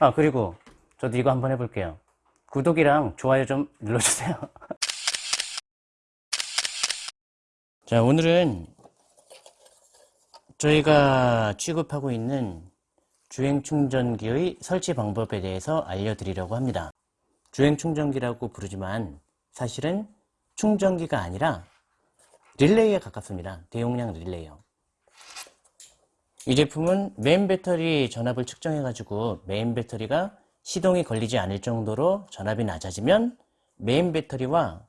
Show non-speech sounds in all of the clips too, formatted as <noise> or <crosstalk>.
아 그리고 저도 이거 한번 해볼게요. 구독이랑 좋아요 좀 눌러주세요. <laughs> 자 오늘은 저희가 취급하고 있는 주행 충전기의 설치 방법에 대해서 알려드리려고 합니다. 주행 충전기라고 부르지만 사실은 충전기가 아니라 릴레이에 가깝습니다. 대용량 릴레이요 이 제품은 메인 배터리 전압을 측정해 가지고 메인 배터리가 시동이 걸리지 않을 정도로 전압이 낮아지면 메인 배터리와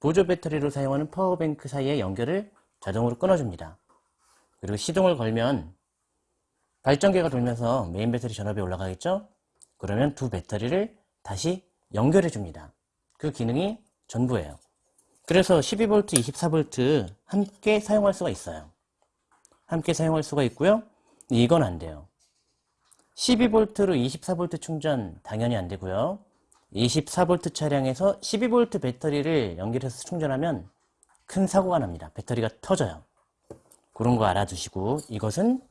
보조 배터리로 사용하는 power bank 사이의 연결을 자동으로 끊어줍니다. 그리고 시동을 걸면 발전기가 돌면서 메인 배터리 전압이 올라가겠죠? 그러면 두 배터리를 다시 연결해 줍니다. 그 기능이 전부예요. 그래서 12V, 24V 함께 사용할 수가 있어요. 함께 사용할 수가 있고요. 이건 안 돼요. 12V로 24V 충전 당연히 안 되고요. 24V 차량에서 12V 배터리를 연결해서 충전하면 큰 사고가 납니다. 배터리가 터져요. 그런 거 알아두시고 이것은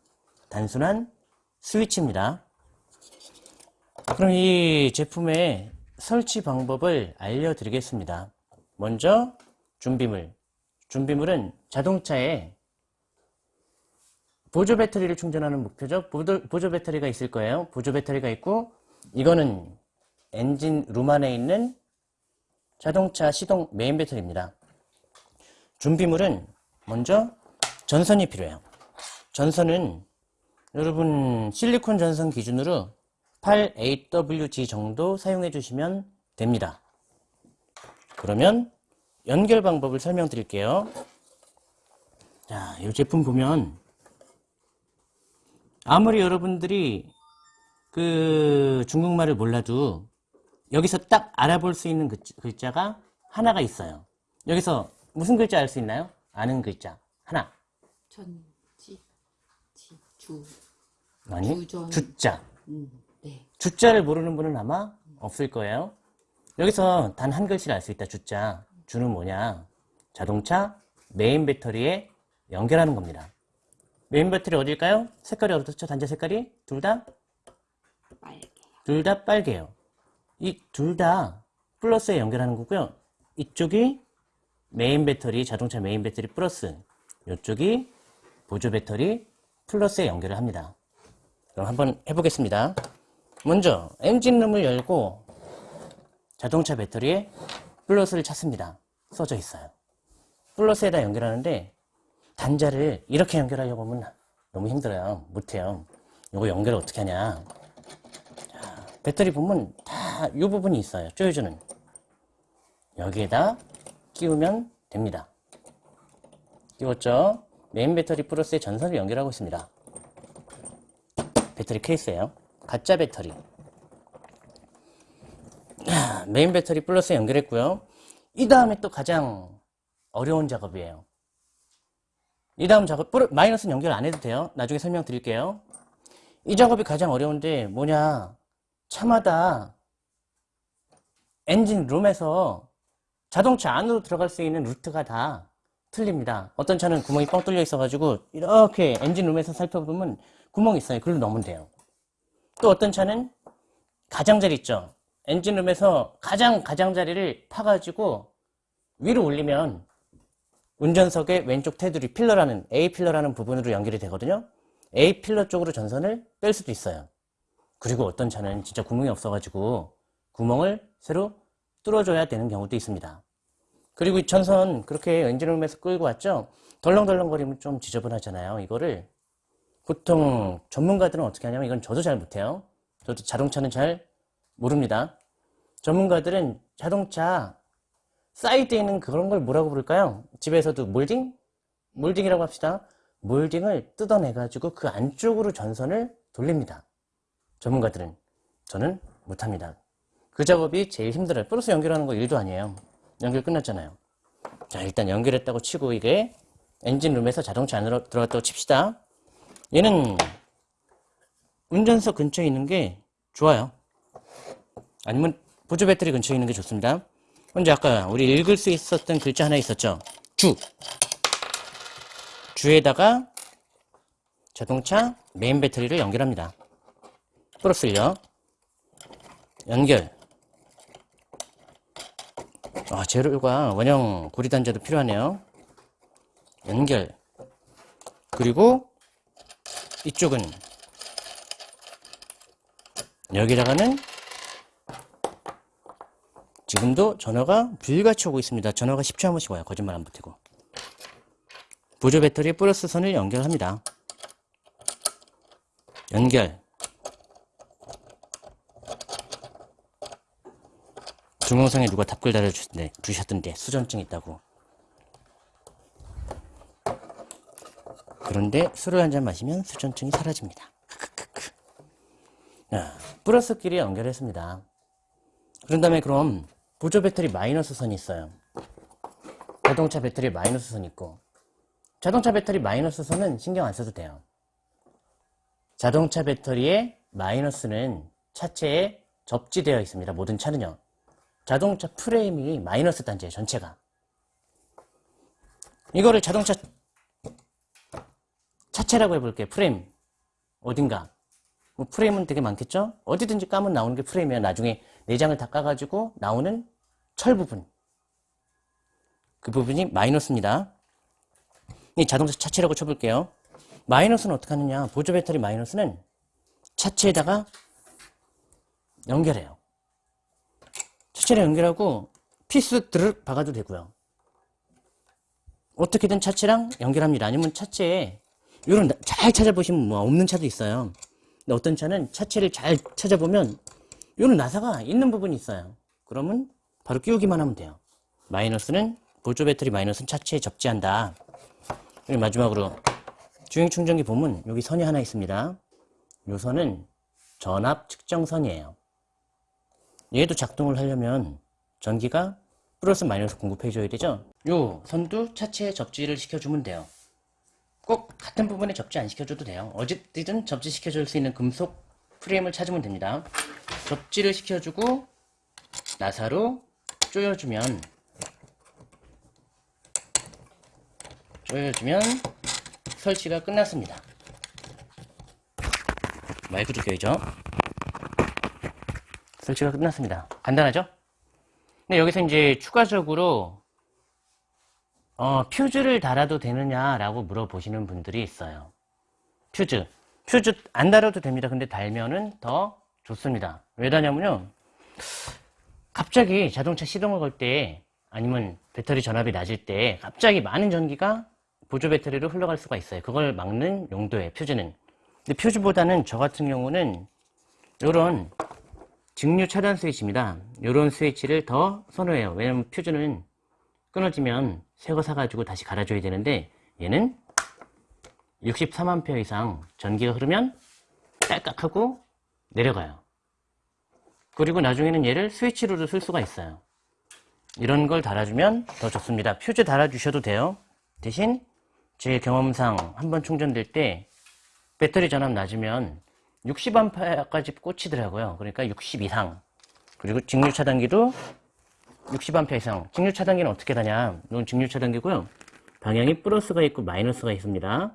단순한 스위치입니다. 그럼 이 제품의 설치 방법을 알려드리겠습니다. 먼저 준비물. 준비물은 자동차에 보조 배터리를 충전하는 목표죠. 보조, 보조 배터리가 있을 거예요. 보조 배터리가 있고 이거는 엔진 룸 안에 있는 자동차 시동 메인 배터리입니다. 준비물은 먼저 전선이 필요해요. 전선은 여러분 실리콘 전선 기준으로 8AWG 정도 사용해 주시면 됩니다. 그러면 연결 방법을 설명드릴게요. 자, 이 제품 보면 아무리 여러분들이 그 중국말을 몰라도 여기서 딱 알아볼 수 있는 글자 가 하나가 있어요. 여기서 무슨 글자 알 수 있나요? 아는 글자 하나. 전지, 지, 주. 아니 주전. 주자. 음, 네. 주자를 모르는 분은 아마 없을 거예요. 여기서 단 한 글씨를 알 수 있다. 주자. 주는 뭐냐? 자동차 메인 배터리에 연결하는 겁니다. 메인 배터리 어딜까요? 색깔이 어떻죠? 단자 색깔이? 둘 다? 둘 다 빨개요. 이 둘 다 플러스에 연결하는 거고요. 이쪽이 메인 배터리, 자동차 메인 배터리 플러스 이쪽이 보조 배터리 플러스에 연결을 합니다. 그럼 한번 해보겠습니다. 먼저 엔진룸을 열고 자동차 배터리에 플러스를 찾습니다. 써져 있어요. 플러스에다 연결하는데 단자를 이렇게 연결하려고 하면 너무 힘들어요. 못해요. 이거 연결을 어떻게 하냐. 자, 배터리 보면 다 이 부분이 있어요. 조여주는. 여기에다 끼우면 됩니다. 끼웠죠? 메인 배터리 플러스에 전선을 연결하고 있습니다. 배터리 케이스예요. 가짜 배터리. 메인 배터리 플러스에 연결했고요. 이 다음에 또 가장 어려운 작업이에요. 이 다음 작업, 마이너스는 연결 안 해도 돼요. 나중에 설명드릴게요. 이 작업이 가장 어려운데 뭐냐. 차마다 엔진 룸에서 자동차 안으로 들어갈 수 있는 루트가 다 틀립니다. 어떤 차는 구멍이 뻥 뚫려 있어 가지고 이렇게 엔진 룸에서 살펴보면 구멍이 있어요. 글로 넣으면 돼요. 또 어떤 차는 가장자리 있죠. 엔진룸에서 가장 가장자리를 파가지고 위로 올리면 운전석의 왼쪽 테두리 pillar라는 A 필러라는 부분으로 연결이 되거든요. A pillar 쪽으로 전선을 뺄 수도 있어요. 그리고 어떤 차는 진짜 구멍이 없어가지고 구멍을 새로 뚫어줘야 되는 경우도 있습니다. 그리고 이 전선 그렇게 엔진룸에서 끌고 왔죠. 덜렁덜렁거리면 좀 지저분하잖아요. 이거를 보통 전문가들은 어떻게 하냐면 이건 저도 잘 못해요. 저도 자동차는 잘 모릅니다. 전문가들은 자동차 사이드에 있는 그런 걸 뭐라고 부를까요? 집에서도 몰딩? 몰딩이라고 합시다. 몰딩을 뜯어내가지고 그 안쪽으로 전선을 돌립니다. 전문가들은. 저는 못합니다. 그 작업이 제일 힘들어요. 플러스 연결하는 거 일도 아니에요. 연결 끝났잖아요. 자, 일단 연결했다고 치고 이게 엔진룸에서 자동차 안으로 들어갔다고 칩시다. 얘는 운전석 근처에 있는 게 좋아요. 아니면 보조 배터리 근처에 있는 게 좋습니다. 먼저 아까 우리 읽을 수 있었던 글자 하나 있었죠. 주. 주에다가 자동차 메인 배터리를 연결합니다. 플러스를요. 연결. 아, 재료가 원형 고리단자도 필요하네요. 연결. 그리고 이쪽은 여기다가는 지금도 전화가 불같이 오고 있습니다. 전화가 10초 한 번씩 와요. 거짓말 안 붙이고. 보조 배터리 플러스 선을 연결합니다. 연결. 동영상에 누가 답글 달아주셨는데 주셨던데 수전증 있다고. 그런데 술을 한 잔 마시면 수전증이 사라집니다. 자, 플러스끼리 연결했습니다. 그런 다음에 그럼 보조 배터리 마이너스 선이 있어요. 자동차 배터리 마이너스 선 있고 자동차 배터리 마이너스 선은 신경 안 써도 돼요. 자동차 배터리의 마이너스는 차체에 접지되어 있습니다. 모든 차는요. 자동차 프레임이 마이너스 단지예요. 전체가. 이거를 자동차 차체라고 해볼게요. 프레임. 어딘가. 뭐 프레임은 되게 많겠죠? 어디든지 까면 나오는 게 프레임이에요. 나중에 내장을 다 까가지고 나오는 철 부분. 그 부분이 마이너스입니다. 이 자동차 차체라고 쳐볼게요. 마이너스는 어떻게 하느냐. 보조 배터리 마이너스는 차체에다가 연결해요. 차체를 연결하고 피스 드르륵 박아도 되고요. 어떻게든 차체랑 연결합니다. 아니면 차체에 이런 잘 찾아보시면 뭐 없는 차도 있어요. 근데 어떤 차는 차체를 잘 찾아보면 이런 나사가 있는 부분이 있어요. 그러면 바로 끼우기만 하면 돼요. 마이너스는 보조 배터리 마이너스는 차체에 접지한다. 그리고 마지막으로 주행 충전기 보면 여기 선이 하나 있습니다. 이 선은 전압 측정선이에요. 얘도 작동을 하려면 전기가 플러스 마이너스 공급해 줘야 되죠. 요 선도 차체에 접지를 시켜주면 돼요. 꼭 같은 부분에 접지 안 시켜줘도 돼요. 어디든 접지 시켜줄 수 있는 금속 프레임을 찾으면 됩니다. 접지를 시켜주고 나사로 조여주면 조여주면 설치가 끝났습니다. 마이크도 껴야죠. 설치가 끝났습니다. 간단하죠? 근데 여기서 이제 추가적으로 어, 퓨즈를 달아도 되느냐라고 물어보시는 분들이 있어요. 퓨즈. 퓨즈 안 달아도 됩니다. 근데 달면은 더 좋습니다. 왜 다냐면요. 갑자기 자동차 시동을 걸 때 아니면 배터리 전압이 낮을 때 갑자기 많은 전기가 보조 배터리로 흘러갈 수가 있어요. 그걸 막는 용도예요. 퓨즈는. 근데 퓨즈보다는 저 같은 경우는 이런 직류 차단 스위치입니다. 이런 스위치를 더 선호해요. 왜냐면 퓨즈는 끊어지면 새거 사가지고 다시 갈아줘야 되는데 얘는 63A 이상 전기가 흐르면 딸깍하고 내려가요. 그리고 나중에는 얘를 스위치로도 쓸 수가 있어요. 이런 걸 달아주면 더 좋습니다. 퓨즈 달아주셔도 돼요. 대신 제 경험상 한 번 충전될 때 배터리 전압 낮으면 60A까지 꽂히더라고요. 그러니까 60 이상. 그리고 직류 차단기도 60A 이상. 직류 차단기는 어떻게 다냐? 이건 직류 차단기고요. 방향이 플러스가 있고 마이너스가 있습니다.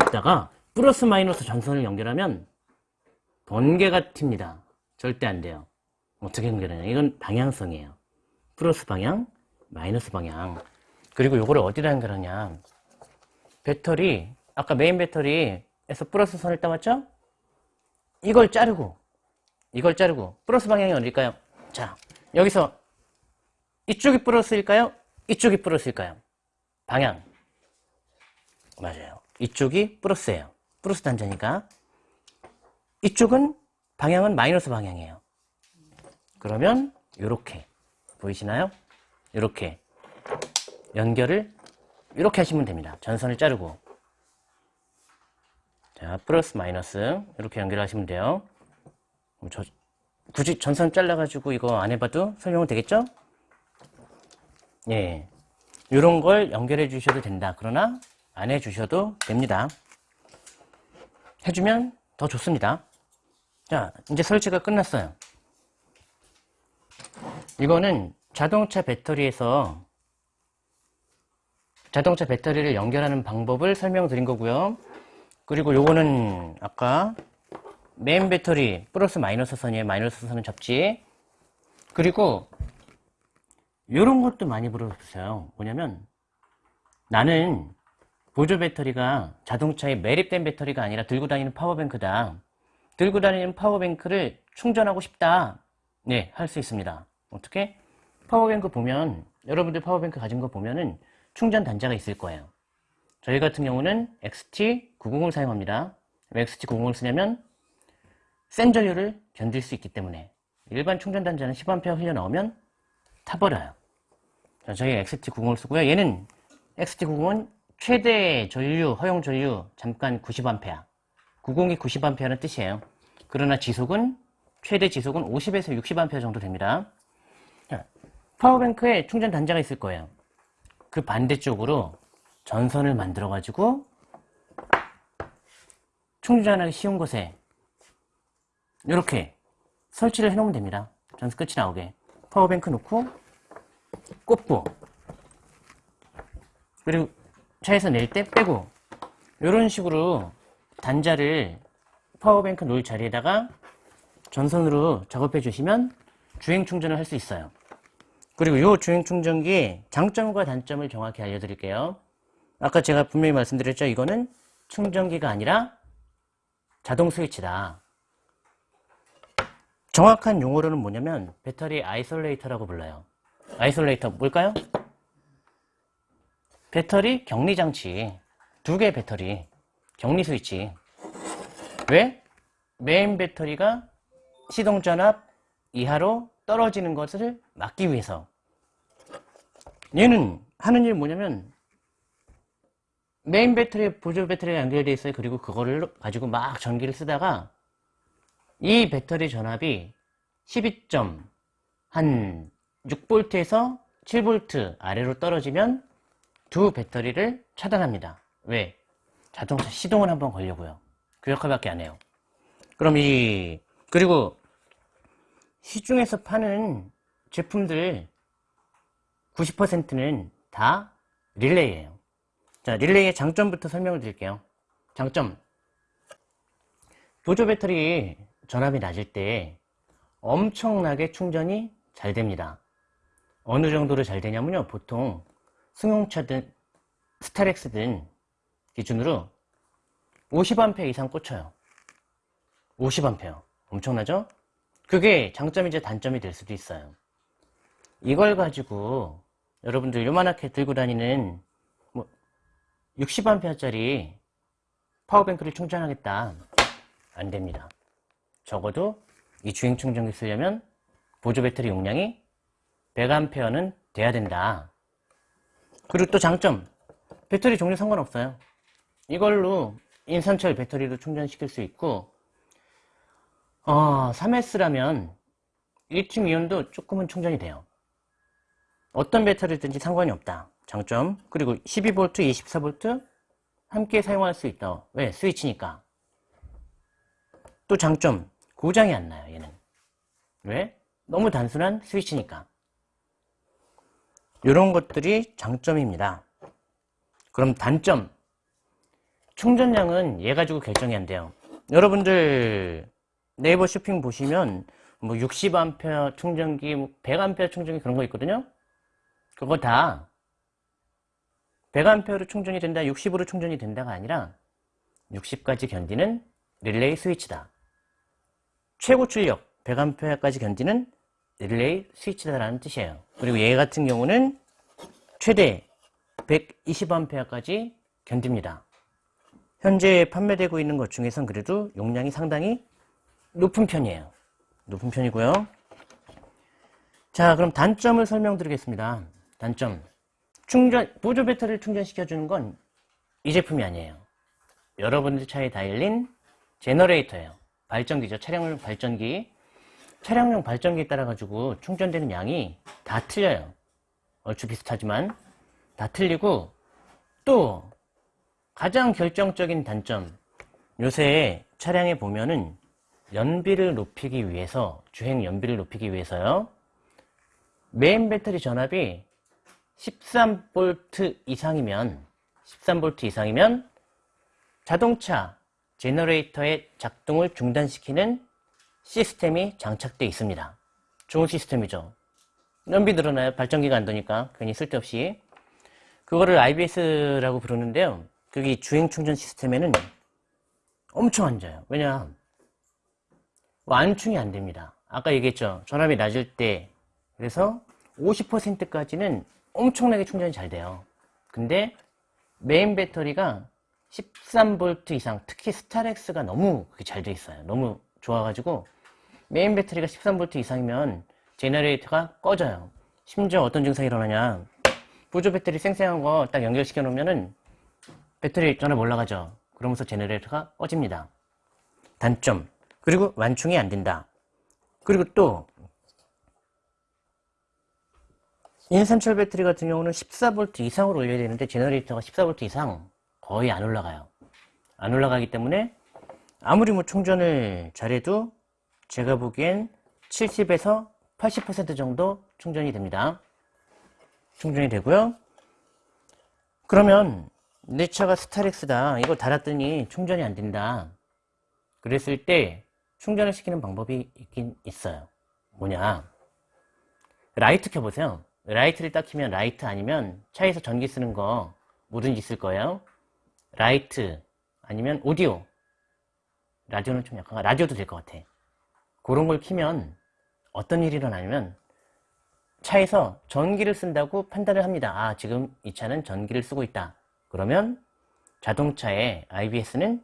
여기다가 플러스 마이너스 전선을 연결하면 번개가 튑니다. 절대 안 돼요. 어떻게 연결하냐? 이건 방향성이에요. 플러스 방향, 마이너스 방향. 그리고 요거를 어디다 연결하냐? 배터리, 아까 메인 배터리에서 플러스 선을 따왔죠? 이걸 자르고, 이걸 자르고, 플러스 방향이 어딜까요? 자, 여기서 이쪽이 플러스일까요? 이쪽이 플러스일까요? 방향. 맞아요. 이쪽이 플러스예요. 플러스 단자니까. 이쪽은 방향은 마이너스 방향이에요. 그러면 이렇게 보이시나요? 이렇게 연결을 이렇게 하시면 됩니다. 전선을 자르고 자 플러스 마이너스 이렇게 연결하시면 돼요. 저, 굳이 전선 잘라가지고 이거 안 해봐도 설명은 되겠죠? 예, 이런 걸 연결해 주셔도 된다. 그러나 안 해주셔도 됩니다. 해주면 더 좋습니다. 자, 이제 설치가 끝났어요. 이거는 자동차 배터리에서 자동차 배터리를 연결하는 방법을 설명드린 거고요. 그리고 요거는 아까 메인 배터리 플러스 마이너스 선이에요. 마이너스 선은 접지. 그리고 이런 것도 많이 물어보세요. 뭐냐면 나는 보조 배터리가 자동차에 매립된 배터리가 아니라 들고 다니는 power bank다. 들고 다니는 power bank를 충전하고 싶다. 네, 할 수 있습니다. 어떻게? power bank 보면 여러분들 power bank 가진 거 보면은 충전 단자가 있을 거예요. 저희 같은 경우는 XT900을 사용합니다. 왜 XT900을 쓰냐면 센 전류를 견딜 수 있기 때문에 일반 충전 단자는 10A 흘려 나오면 타버려요. 자, 저희 XT90을 쓰고요. 얘는 XT90은 최대 전류, 허용 전류 잠깐 90A. 90이 90A는 뜻이에요. 그러나 지속은 최대 지속은 50에서 60A 정도 됩니다. 자, 파워뱅크에 충전 단자가 있을 거예요. 그 반대쪽으로 전선을 만들어 가지고 충전하기 쉬운 곳에 이렇게 설치를 해 놓으면 됩니다. 전선 끝이 나오게. power bank 놓고 꼽고 그리고 차에서 낼때 빼고 이런 식으로 단자를 power bank 놓을 자리에다가 전선으로 작업해 주시면 주행 충전을 할 수 있어요. 그리고 이 주행 충전기의 장점과 단점을 정확히 알려드릴게요. 아까 제가 분명히 말씀드렸죠. 이거는 충전기가 아니라 자동 스위치다. 정확한 용어로는 뭐냐면 battery isolator라고 불러요. isolator 뭘까요? 배터리 격리 장치. 두 개의 배터리. 격리 스위치. 왜? 메인 배터리가 시동 전압 이하로 떨어지는 것을 막기 위해서. 얘는 하는 일이 뭐냐면 메인 배터리, 보조 배터리가 연결되어 있어요. 그리고 그거를 가지고 막 전기를 쓰다가 이 배터리 전압이 12점 한 6V에서 7V 아래로 떨어지면 두 배터리를 차단합니다. 왜? 자동차 시동을 한번 걸려고요. 그 역할밖에 안 해요. 그럼 이 그리고 시중에서 파는 제품들 90%는 다 릴레이예요. 자, 릴레이의 장점부터 설명을 드릴게요. 장점. 보조 배터리 전압이 낮을 때 엄청나게 충전이 잘 됩니다. 어느 정도로 잘 되냐면요. 보통 승용차든 스타렉스든 기준으로 50A 이상 꽂혀요. 50A. 엄청나죠? 그게 장점이자 단점이 될 수도 있어요. 이걸 가지고 여러분들 요만하게 들고 다니는 뭐 60A짜리 파워뱅크를 충전하겠다. 안 됩니다. 적어도 이 주행 충전기 쓰려면 보조 배터리 용량이 100A는 돼야 된다. 그리고 또 장점. 배터리 종류 상관없어요. 이걸로 인산철 배터리도 충전시킬 수 있고 어, 3S라면 리튬 이온도 조금은 충전이 돼요. 어떤 배터리든지 상관이 없다. 장점. 그리고 12V, 24V 함께 사용할 수 있다. 왜? 스위치니까. 또 장점. 고장이 안 나요, 얘는. 왜? 너무 단순한 스위치니까. 이런 것들이 장점입니다. 그럼 단점. 충전량은 얘 가지고 결정이 안 돼요. 여러분들 네이버 쇼핑 보시면 뭐 60A 충전기, 뭐 100A 충전기 그런 거 있거든요. 그거 다 100A로 충전이 된다, 60으로 충전이 된다가 아니라 60까지 견디는 릴레이 스위치다. 최고 출력 100A까지 견디는 릴레이 스위치다라는 뜻이에요. 그리고 얘 같은 경우는 최대 120A까지 견딥니다. 현재 판매되고 있는 것 중에선 그래도 용량이 상당히 높은 편이에요. 높은 편이고요. 자, 그럼 단점을 설명드리겠습니다. 단점. 충전, 보조 배터리를 충전시켜주는 건 이 제품이 아니에요. 여러분들 차에 달린 제너레이터예요. 발전기죠. 차량용 발전기. 차량용 발전기에 따라 가지고 충전되는 양이 다 틀려요. 얼추 비슷하지만 다 틀리고 또 가장 결정적인 단점. 요새 차량에 보면은 연비를 높이기 위해서 주행 연비를 높이기 위해서요. 메인 배터리 전압이 13V 이상이면 13V 이상이면 자동차 제너레이터의 작동을 중단시키는 시스템이 장착되어 있습니다. 좋은 시스템이죠. 연비 늘어나요. 발전기가 안 도니까 괜히 쓸데없이. 그거를 IBS라고 부르는데요. 그게 주행 충전 시스템에는 엄청 안 좋아요. 왜냐 완충이 안 됩니다. 아까 얘기했죠. 전압이 낮을 때 그래서 50%까지는 엄청나게 충전이 잘 돼요. 근데 메인 배터리가 13V 이상, 특히 스타렉스가 너무 그게 잘 돼 있어요. 너무 좋아가지고 메인 배터리가 13V 이상이면 제너레이터가 꺼져요. 심지어 어떤 증상이 일어나냐. 보조 배터리 쌩쌩한 거 딱 연결시켜 놓으면은 배터리 전압 올라가죠. 그러면서 제너레이터가 꺼집니다. 단점. 그리고 완충이 안 된다. 그리고 또 인산철 배터리 같은 경우는 14V 이상으로 올려야 되는데 제너레이터가 14V 이상 거의 안 올라가요. 안 올라가기 때문에 아무리 뭐 충전을 잘해도 제가 보기엔 70에서 80% 정도 충전이 됩니다. 충전이 되고요. 그러면 내 차가 스타렉스다. 이거 달았더니 충전이 안 된다. 그랬을 때 충전을 시키는 방법이 있긴 있어요. 뭐냐? 라이트 켜보세요. 라이트를 딱 켜면 라이트 아니면 차에서 전기 쓰는 거 뭐든지 있을 거예요. 라이트 아니면 오디오. 라디오는 좀 약간 라디오도 될 것 같아. 그런 걸 키면 어떤 일이 일어나냐면 차에서 전기를 쓴다고 판단을 합니다. 아, 지금 이 차는 전기를 쓰고 있다. 그러면 자동차의 IBS는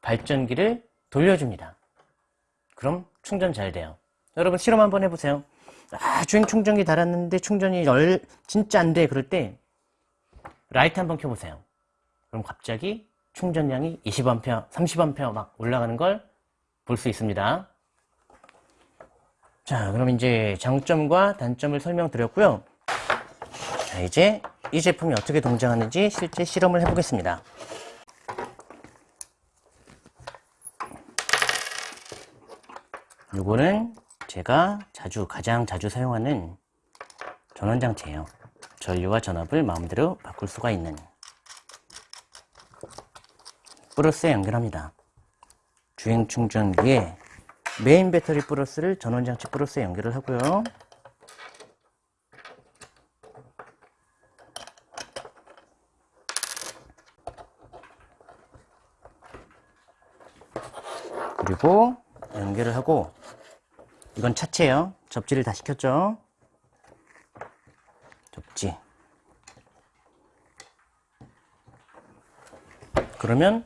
발전기를 돌려줍니다. 그럼 충전 잘 돼요. 여러분 실험 한번 해보세요. 아, 주행 충전기 달았는데 충전이 열, 진짜 안 돼. 그럴 때 라이트 한번 켜보세요. 그럼 갑자기 충전량이 20A, 30A 막 올라가는 걸 볼 수 있습니다. 자, 그럼 이제 장점과 단점을 설명드렸고요. 자, 이제 이 제품이 어떻게 동작하는지 실제 실험을 해보겠습니다. 이거는 제가 자주, 가장 자주 사용하는 전원장치예요. 전류와 전압을 마음대로 바꿀 수가 있는 플러스에 연결합니다. 주행 충전기에 메인 배터리 플러스를 전원장치 플러스에 연결을 하고요. 그리고 연결을 하고 이건 차체예요. 접지를 다 시켰죠. 접지. 그러면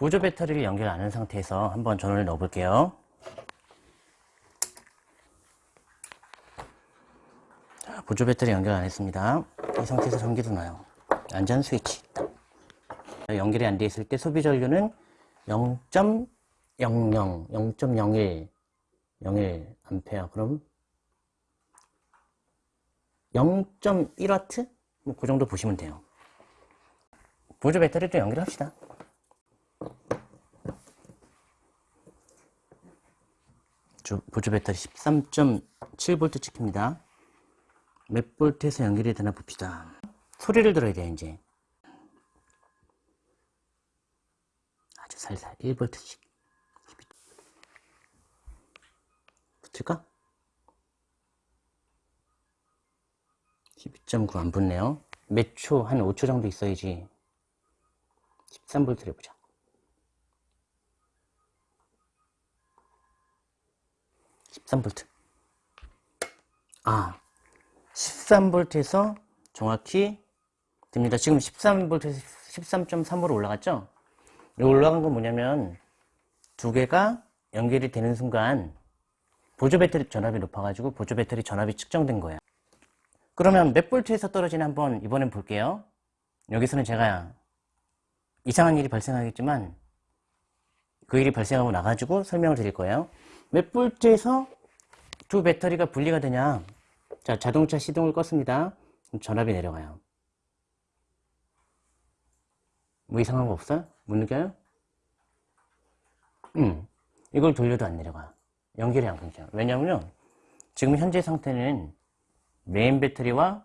보조 배터리를 연결 안 한 상태에서 한번 전원을 넣어 볼게요. 자, 보조 배터리 연결 안 했습니다. 이 상태에서 전기도 나요. 안전 스위치. 연결이 안 돼 있을 때 소비 전류는 0.00, 0.01, 01 암페어. 그럼 0.1와트? 뭐 그 정도 보시면 돼요. 보조 배터리도 연결합시다. 조- 보조 배터리 13.7V 찍힙니다. 몇 볼트에서 연결이 되나 봅시다. 소리를 들어야 돼요, 이제. 아주 살살 1볼트씩. 붙을까? 12.9 안 붙네요. 몇 초, 한 5초 정도 있어야지. 13볼트를 해보자. 십삼 볼트 아, 13V에서 정확히 됩니다. 지금 13V에서 13.3으로 올라갔죠? 이 올라간 건 뭐냐면 두 개가 연결이 되는 순간 보조 배터리 전압이 높아가지고 보조 배터리 전압이 측정된 거예요. 그러면 몇 볼트에서 떨어지나 한번 이번엔 볼게요. 여기서는 제가 이상한 일이 발생하겠지만 그 일이 발생하고 나가지고 설명을 드릴 거예요. 몇 볼트에서 두 배터리가 분리가 되냐? 자, 자동차 시동을 껐습니다. 전압이 내려가요. 뭐 이상한 거 없어요? 못 느껴요? 음, 이걸 돌려도 안 내려가. 연결이 안 끊겨요. 왜냐면요, 지금 현재 상태는 메인 배터리와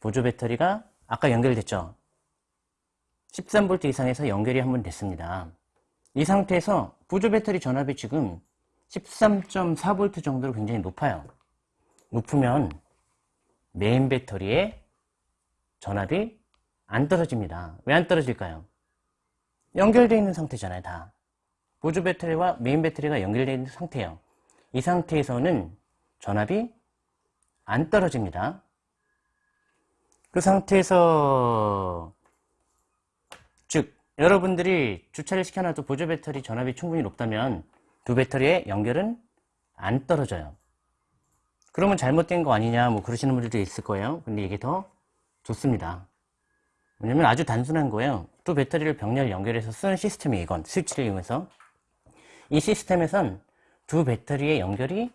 보조 배터리가 아까 연결됐죠? 13V 이상에서 연결이 한 번 됐습니다. 이 상태에서 보조 배터리 전압이 지금 13.4V 정도로 굉장히 높아요. 높으면 메인 배터리의 전압이 안 떨어집니다. 왜 안 떨어질까요? 연결되어 있는 상태잖아요, 다. 보조 배터리와 메인 배터리가 연결되어 있는 상태예요. 이 상태에서는 전압이 안 떨어집니다. 그 상태에서 즉 여러분들이 주차를 시켜놔도 보조 배터리 전압이 충분히 높다면 두 배터리의 연결은 안 떨어져요. 그러면 잘못된 거 아니냐 뭐 그러시는 분들도 있을 거예요. 근데 이게 더 좋습니다. 왜냐면 아주 단순한 거예요. 두 배터리를 병렬 연결해서 쓰는 시스템이 이건 스위치를 이용해서 이 시스템에선 두 배터리의 연결이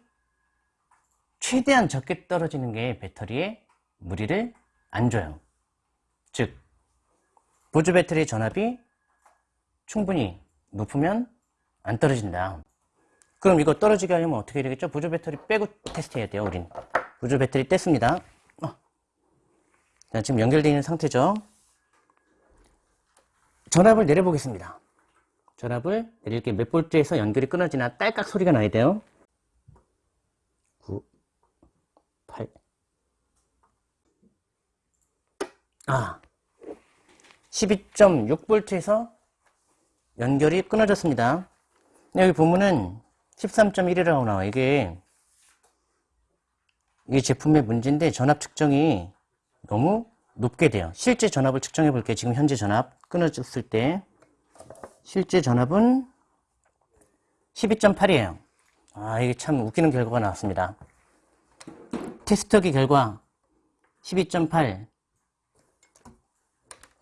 최대한 적게 떨어지는 게 배터리에 무리를 안 줘요. 즉 보조 배터리 전압이 충분히 높으면 안 떨어진다. 그럼 이거 떨어지게 하려면 어떻게 되겠죠? 보조 배터리 빼고 테스트 해야 돼요, 우린. 보조 배터리 뗐습니다. 어. 자, 지금 연결되어 있는 상태죠. 전압을 내려보겠습니다. 전압을 내릴 게 몇 볼트에서 연결이 끊어지나 딸깍 소리가 나야 돼요. 9, 8. 아. 12.6V에서 연결이 끊어졌습니다. 여기 보면은 13.1이라고 나와. 이게 이 제품의 문제인데 전압 측정이 너무 높게 돼요. 실제 전압을 측정해 볼게요. 지금 현재 전압 끊어졌을 때 실제 전압은 12.8이에요. 아 이게 참 웃기는 결과가 나왔습니다. 테스터기 결과 12.8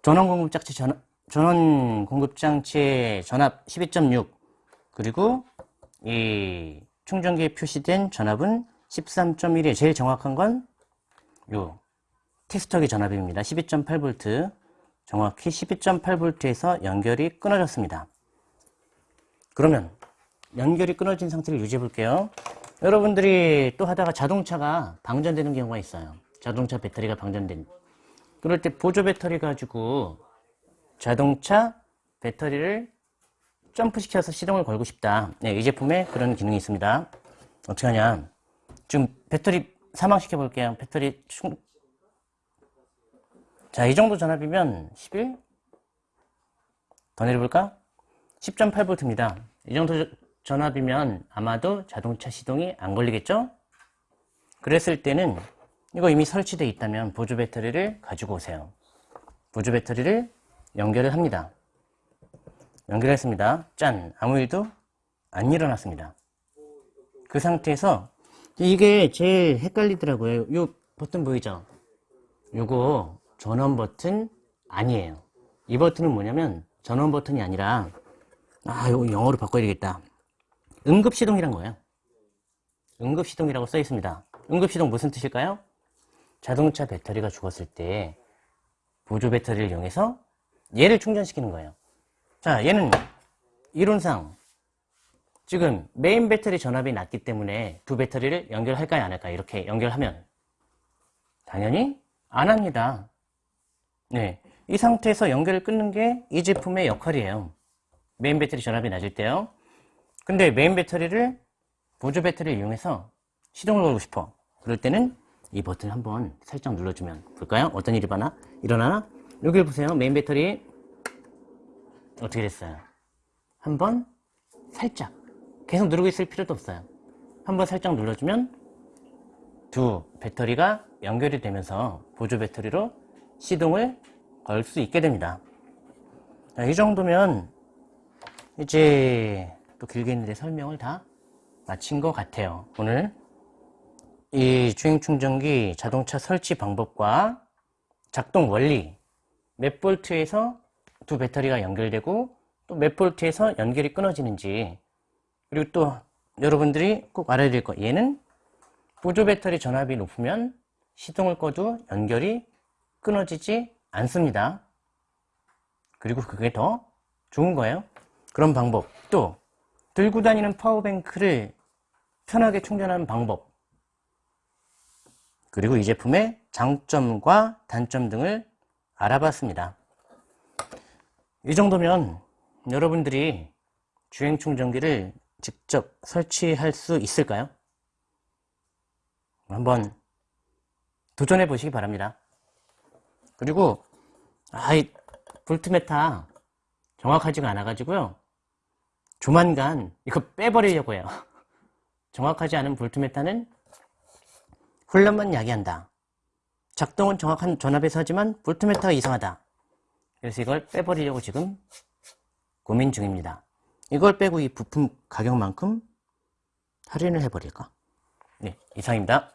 전원 공급 장치 전, 전원 공급 장치의 전압 12.6 그리고 이 충전기에 표시된 전압은 13.1이에요. 제일 정확한 건 요 테스터기 전압입니다. 12.8V 정확히 12.8V에서 연결이 끊어졌습니다. 그러면 연결이 끊어진 상태를 유지해 볼게요. 여러분들이 또 하다가 자동차가 방전되는 경우가 있어요. 자동차 배터리가 방전된 그럴 때 보조 배터리 가지고 자동차 배터리를 점프시켜서 시동을 걸고 싶다. 네, 이 제품에 그런 기능이 있습니다. 어떻게 하냐. 지금 배터리 사망시켜 볼게요. 배터리 충... 자, 이 정도 전압이면 11? 더 내려볼까? 10.8V입니다. 이 정도 전압이면 아마도 자동차 시동이 안 걸리겠죠? 그랬을 때는 이거 이미 설치되어 있다면 보조 배터리를 가지고 오세요. 보조 배터리를 연결을 합니다. 연결했습니다. 짠! 아무 일도 안 일어났습니다. 그 상태에서 이게 제일 헷갈리더라고요. 요 버튼 보이죠? 요거 전원 버튼 아니에요. 이 버튼은 뭐냐면 전원 버튼이 아니라 아, 이거 영어로 바꿔야 되겠다. 응급 시동이란 거예요. 응급 시동이라고 써 있습니다. 응급 시동 무슨 뜻일까요? 자동차 배터리가 죽었을 때 보조 배터리를 이용해서 얘를 충전시키는 거예요. 자, 얘는 이론상 지금 메인 배터리 전압이 낮기 때문에 두 배터리를 연결할까요? 안 할까요? 이렇게 연결하면 당연히 안 합니다. 네, 이 상태에서 연결을 끊는 게 이 제품의 역할이에요. 메인 배터리 전압이 낮을 때요. 근데 메인 배터리를 보조 배터리를 이용해서 시동을 걸고 싶어. 그럴 때는 이 버튼 한번 살짝 눌러주면 볼까요? 어떤 일이 일어나? 일어나나? 여기 보세요. 메인 배터리 어떻게 됐어요? 한번 살짝 계속 누르고 있을 필요도 없어요. 한번 살짝 눌러주면 두 배터리가 연결이 되면서 보조 배터리로 시동을 걸 수 있게 됩니다. 자, 이 정도면 이제 또 길게 있는데 설명을 다 마친 것 같아요. 오늘 이 주행 충전기 자동차 설치 방법과 작동 원리 몇 볼트에서 두 배터리가 연결되고 또 몇 볼트에서 연결이 끊어지는지 그리고 또 여러분들이 꼭 알아야 될 거 얘는 보조 배터리 전압이 높으면 시동을 꺼도 연결이 끊어지지 않습니다. 그리고 그게 더 좋은 거예요. 그런 방법 또 들고 다니는 파워뱅크를 편하게 충전하는 방법 그리고 이 제품의 장점과 단점 등을 알아봤습니다. 이 정도면 여러분들이 주행 충전기를 직접 설치할 수 있을까요? 한번 도전해 보시기 바랍니다. 그리고 아이 볼트메타 정확하지가 않아 가지고요. 조만간 이거 빼버리려고 해요. <laughs> 정확하지 않은 볼트메타는 혼란만 야기한다. 작동은 정확한 전압에서 하지만 볼트메타가 이상하다. 그래서 이걸 빼버리려고 지금 고민 중입니다. 이걸 빼고 이 부품 가격만큼 할인을 해버릴까? 네, 이상입니다.